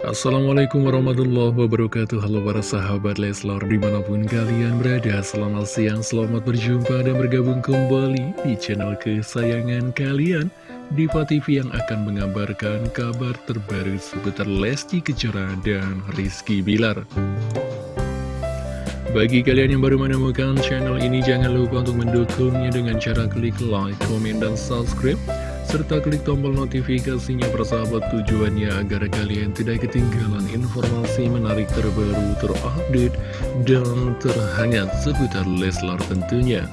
Assalamualaikum warahmatullahi wabarakatuh. Halo para sahabat Leslar di mana pun kalian berada Selamat siang, selamat berjumpa dan bergabung kembali di channel kesayangan kalian. Diva TV yang akan mengabarkan kabar terbaru seputar Lesti Kejora dan Rizky Bilar. Bagi kalian yang baru menemukan channel ini, jangan lupa untuk mendukungnya dengan cara klik like, komen, dan subscribe serta klik tombol notifikasinya persahabat tujuannya agar kalian tidak ketinggalan informasi menarik terbaru, terupdate, dan terhangat seputar Leslar tentunya.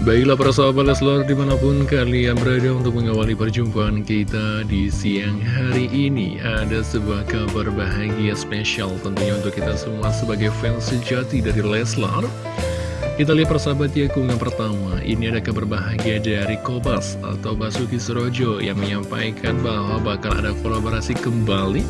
Baiklah para sahabat Leslar di mana pun kalian berada untuk mengawali perjumpaan kita di siang hari ini Ada sebuah kabar bahagia spesial tentunya untuk kita semua sebagai fans sejati dari Leslar kita lihat persahabat ya pertama. Ini ada kabar bahagia dari Kobas atau Basuki Surojo Yang menyampaikan bahwa bakal ada kolaborasi kembali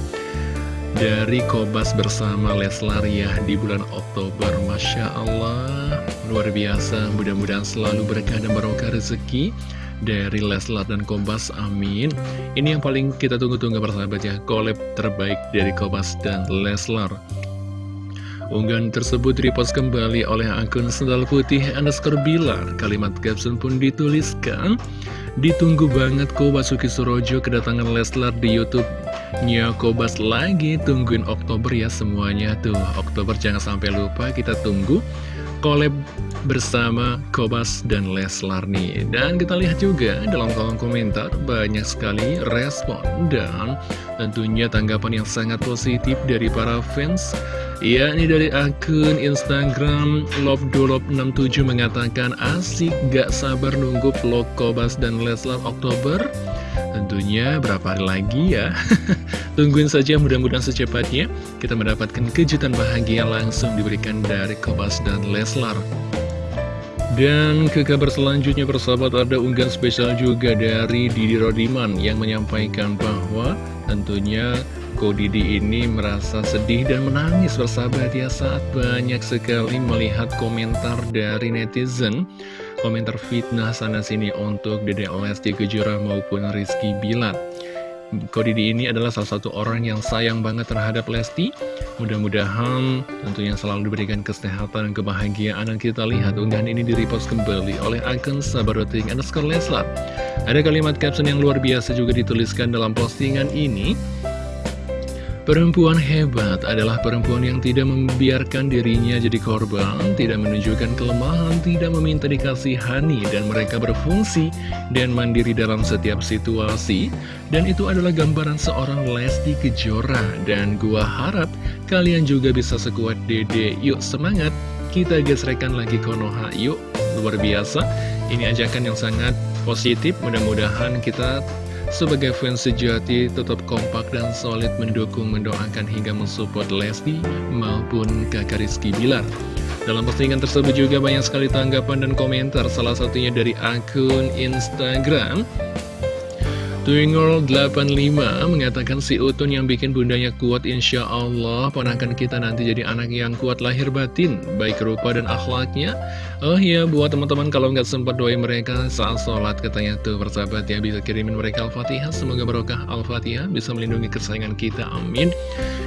Dari Kobas bersama Leslar ya di bulan Oktober. Masya Allah Luar biasa. Mudah-mudahan selalu berkah dan barokah rezeki dari Leslar dan Kobas, amin. Ini yang paling kita tunggu-tunggu persahabat ya Collab terbaik dari Kobas dan Leslar Unggahan tersebut repost kembali oleh akun Sendal Putih underscore Bilar. Kalimat caption pun dituliskan, Ditunggu banget Basuki Surojo kedatangan Leslar di Youtube-nya Kobas lagi. Tungguin Oktober ya semuanya tuh. Oktober jangan sampai lupa kita tunggu collab bersama Kobas dan Leslar nih. Dan kita lihat juga dalam kolom komentar banyak sekali respon dan tentunya tanggapan yang sangat positif dari para fans Ya, ini dari akun Instagram lovedolop67 mengatakan asik gak sabar nunggu vlog Kobas dan Leslar Oktober. Tentunya berapa hari lagi ya? Tungguin saja mudah-mudahan secepatnya Kita mendapatkan kejutan bahagia langsung diberikan dari Kobas dan Leslar dan ke kabar selanjutnya persahabat ada unggahan spesial juga dari Didi Rodiman yang menyampaikan bahwa tentunya Ko Didi ini merasa sedih dan menangis bersahabat ya saat banyak sekali melihat komentar dari netizen Komentar fitnah sana-sini untuk Dede Lesti Kejora maupun Rizky Bilar Ko Didi ini adalah salah satu orang yang sayang banget terhadap Lesti. Mudah-mudahan tentunya selalu diberikan kesehatan dan kebahagiaan Dan kita lihat. Unggahan ini direpost kembali oleh akun Sabaroting underscore Leslar. Ada kalimat caption yang luar biasa juga dituliskan dalam postingan ini Perempuan hebat adalah perempuan yang tidak membiarkan dirinya jadi korban, tidak menunjukkan kelemahan, tidak meminta dikasihani, dan mereka berfungsi dan mandiri dalam setiap situasi. Dan itu adalah gambaran seorang Lesti Kejora, dan gua harap kalian juga bisa sekuat dede. Yuk semangat, kita gesrekan lagi Konoha, yuk luar biasa. Ini ajakan yang sangat positif, mudah-mudahan kita sebagai fans sejati tetap kompak dan solid mendukung, mendoakan hingga mensupport Lesti maupun kakak Rizky Bilar. Dalam postingan tersebut juga banyak sekali tanggapan dan komentar, salah satunya dari akun Instagram Twingirl85 mengatakan si Utun yang bikin bundanya kuat insya Allah Ponakan kita nanti jadi anak yang kuat lahir batin Baik rupa dan akhlaknya. Oh iya buat teman-teman kalau nggak sempat doain mereka saat sholat Katanya tuh persahabat ya bisa kirimin mereka Al-Fatihah. Semoga barokah Al-Fatihah bisa melindungi kesayangan kita Amin.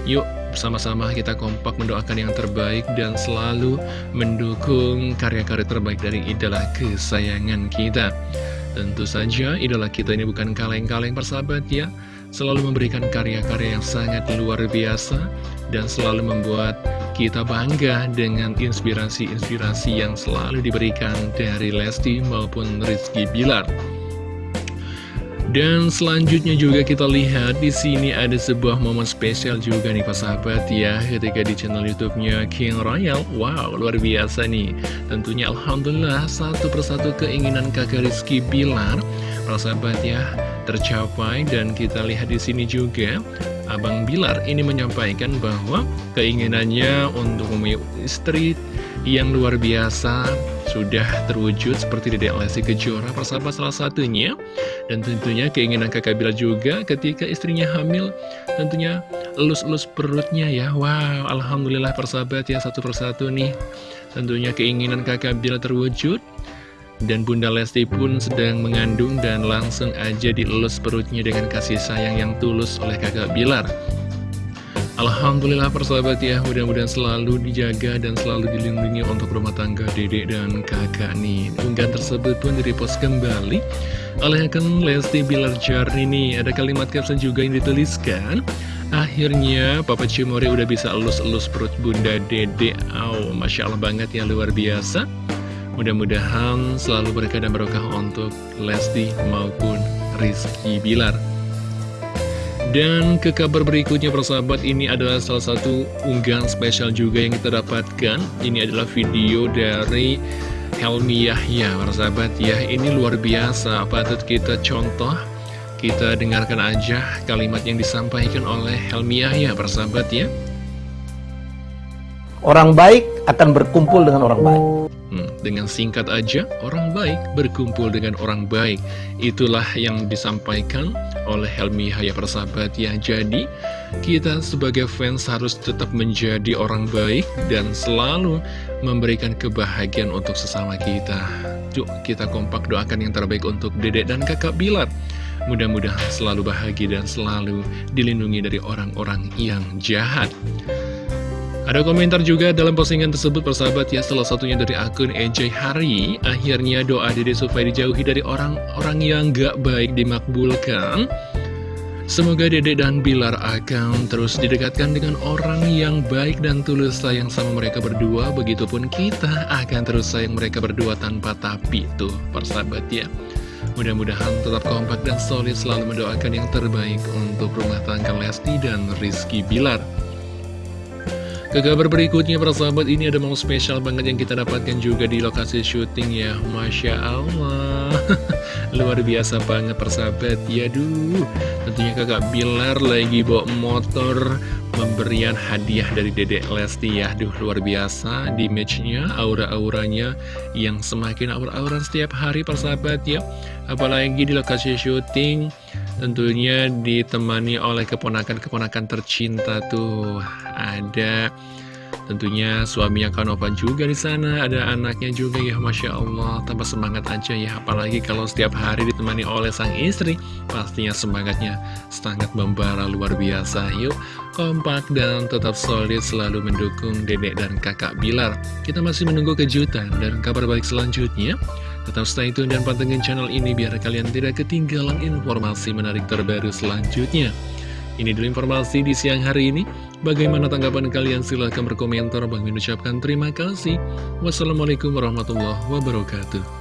Yuk bersama-sama kita kompak mendoakan yang terbaik Dan selalu mendukung karya-karya terbaik dari idola kesayangan kita Tentu saja idola kita ini bukan kaleng-kaleng persahabat ya. Selalu memberikan karya-karya yang sangat luar biasa Dan selalu membuat kita bangga dengan inspirasi-inspirasi yang selalu diberikan dari Lesti maupun Rizky Bilar dan selanjutnya juga kita lihat di sini ada sebuah momen spesial juga nih Pak Sahabat ya ketika di channel YouTube-nya King Royal. Wow, luar biasa nih. Tentunya Alhamdulillah satu persatu keinginan kakak Rizky Bilar Pak Sahabat ya tercapai dan kita lihat di sini juga Abang Bilar ini menyampaikan bahwa keinginannya untuk memiliki istri yang luar biasa sudah terwujud seperti Dede Lesti Kejora persahabat salah satunya. Dan tentunya keinginan kakak Bila juga ketika istrinya hamil tentunya elus-elus perutnya ya. Wow Alhamdulillah persahabat ya satu persatu nih. Tentunya keinginan kakak Bila terwujud Dan Bunda Lesti pun sedang mengandung dan langsung aja dielus perutnya dengan kasih sayang yang tulus oleh kakak Bilar. Alhamdulillah persahabat ya, mudah-mudahan selalu dijaga dan selalu dilindungi untuk rumah tangga dedek dan kakak nih. Unggahan tersebut pun direpost kembali oleh akun Lesti Bilar Jarni Ada kalimat caption juga yang dituliskan. Akhirnya Papa Cimori udah bisa elus-elus perut bunda dedek. Oh, Masya Allah banget ya, luar biasa. Mudah-mudahan selalu berkah dan berkah untuk Lesti maupun Rizky Bilar. Dan ke kabar berikutnya persahabat ini adalah salah satu unggahan spesial juga yang kita dapatkan. Ini adalah video dari Helmi Yahya persahabat ya. Ini luar biasa. Patut kita contoh? Kita dengarkan aja kalimat yang disampaikan oleh Helmi Yahya persahabat ya Orang baik akan berkumpul dengan orang baik Hmm, dengan singkat aja, orang baik berkumpul dengan orang baik. Itulah yang disampaikan oleh Helmi Haya Persahabat ya. Jadi, kita sebagai fans harus tetap menjadi orang baik dan selalu memberikan kebahagiaan untuk sesama kita. Yuk, kita kompak doakan yang terbaik untuk dedek dan kakak Bilar. Mudah-mudahan selalu bahagia dan selalu dilindungi dari orang-orang yang jahat. Ada komentar juga dalam postingan tersebut persahabat ya salah satunya dari akun EJ Hari. Akhirnya doa dede supaya dijauhi dari orang-orang yang gak baik dimakbulkan. Semoga Dede dan Bilar akan terus didekatkan dengan orang yang baik dan tulus sayang sama mereka berdua. Begitupun kita akan terus sayang mereka berdua tanpa tapi tuh persahabat ya. Mudah-mudahan tetap kompak dan solid selalu mendoakan yang terbaik untuk rumah tangga Lesti dan Rizky Bilar ke kabar berikutnya para sahabat ini ada momen spesial banget yang kita dapatkan juga di lokasi syuting ya. Masya Allah. Luar biasa banget persahabat ya duh. Tentunya kakak Bilar lagi bawa motor Memberian hadiah dari dedek Lesti ya. Duh luar biasa di matchnya aura-auranya Yang semakin aura-aura setiap hari persahabat ya. Apalagi di lokasi syuting Tentunya ditemani oleh keponakan-keponakan tercinta tuh. Ada tentunya suaminya Kanovan juga di sana Ada anaknya juga ya Masya Allah. Tambah semangat aja ya Apalagi kalau setiap hari ditemani oleh sang istri Pastinya semangatnya sangat membara luar biasa. Yuk kompak dan tetap solid selalu mendukung dedek dan kakak Bilar. Kita masih menunggu kejutan dan kabar baik selanjutnya Tetap stay tune dan pantengin channel ini biar kalian tidak ketinggalan informasi menarik terbaru selanjutnya. Ini dulu informasi di siang hari ini. Bagaimana tanggapan kalian? Silahkan berkomentar. Bang mengucapkan terima kasih. Wassalamualaikum warahmatullahi wabarakatuh.